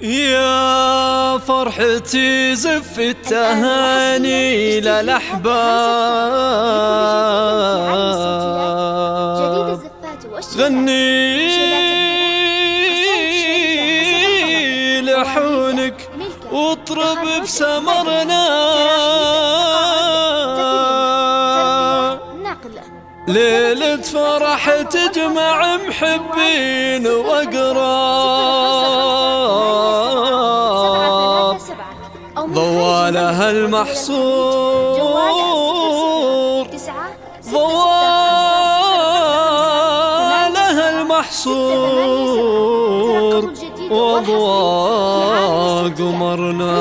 يا فرحتي زف التهاني للأحباب غني لحونك واطرب بسمرنا ليلة فرح تجمع محبين وقراب ضوالها المحصور. ضوالها المحصور. وضوى قمرنا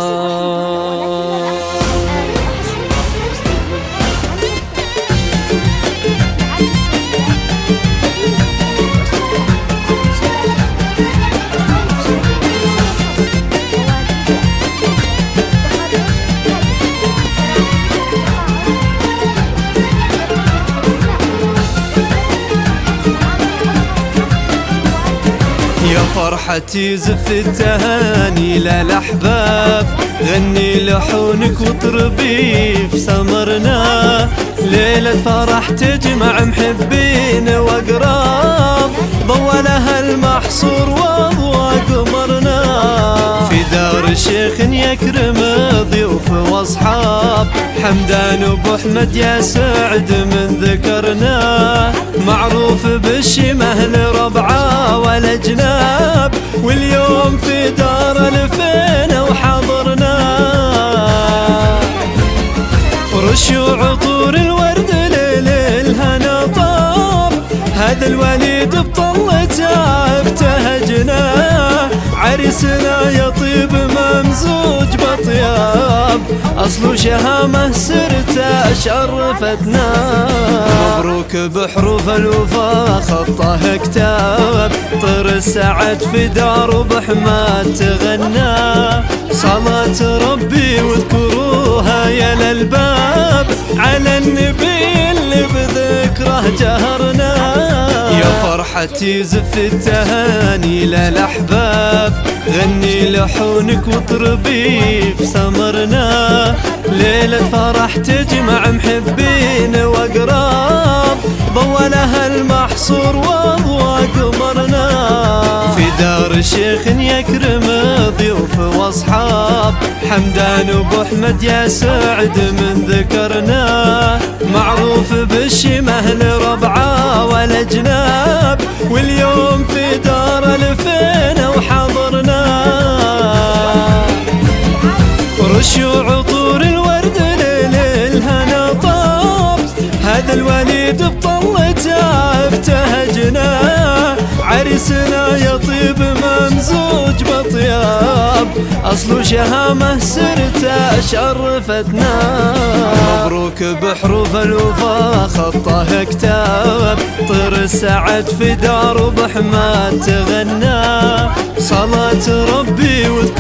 فرحتي زف التهاني للأحباب غني لحونك واطربي في سمرنا. ليلة فرح تجمع محبين وأقراب. ضوى لها المحصور وضوى قمرنا. في دار الشيخ يكرم ضيوف وأصحاب. حمدان ابو أحمد يا سعد من ذكرنا. معروف بالشمه لربعه والاجناب واليوم في دار الفين وحضرنا. رشوا عطور الورد ليل الهنا طاب هذا الوليد بطلته ابتهجنا عريسنا يطيب أصل شهامة سرته شرفتنا. مبروك بحروف الوفا خطه كتاب طر السعد في دار بحماد تغنى. صلاة ربي واذكروها يا للباب على النبي فرحتي زف التهاني للأحباب. غني لحونك واطربي في سمرنا. ليلة فرح تجمع محبين وأقراب. ضوى لها المحصور وضوى قمرنا في دار الشيخ يكرم ضيوف وأصحاب. حمدان ابو أحمد يا سعد من ذكرنا. معروف الوليد بطلته ابتهجنا عريسنا يطيب ممزوج بطياب. أصل شهامة سرته شرفتنا. مبروك بحروف الوفا خطه كتاب. طير السعد في دار بحماد تغنى. صلاة ربي واذكروها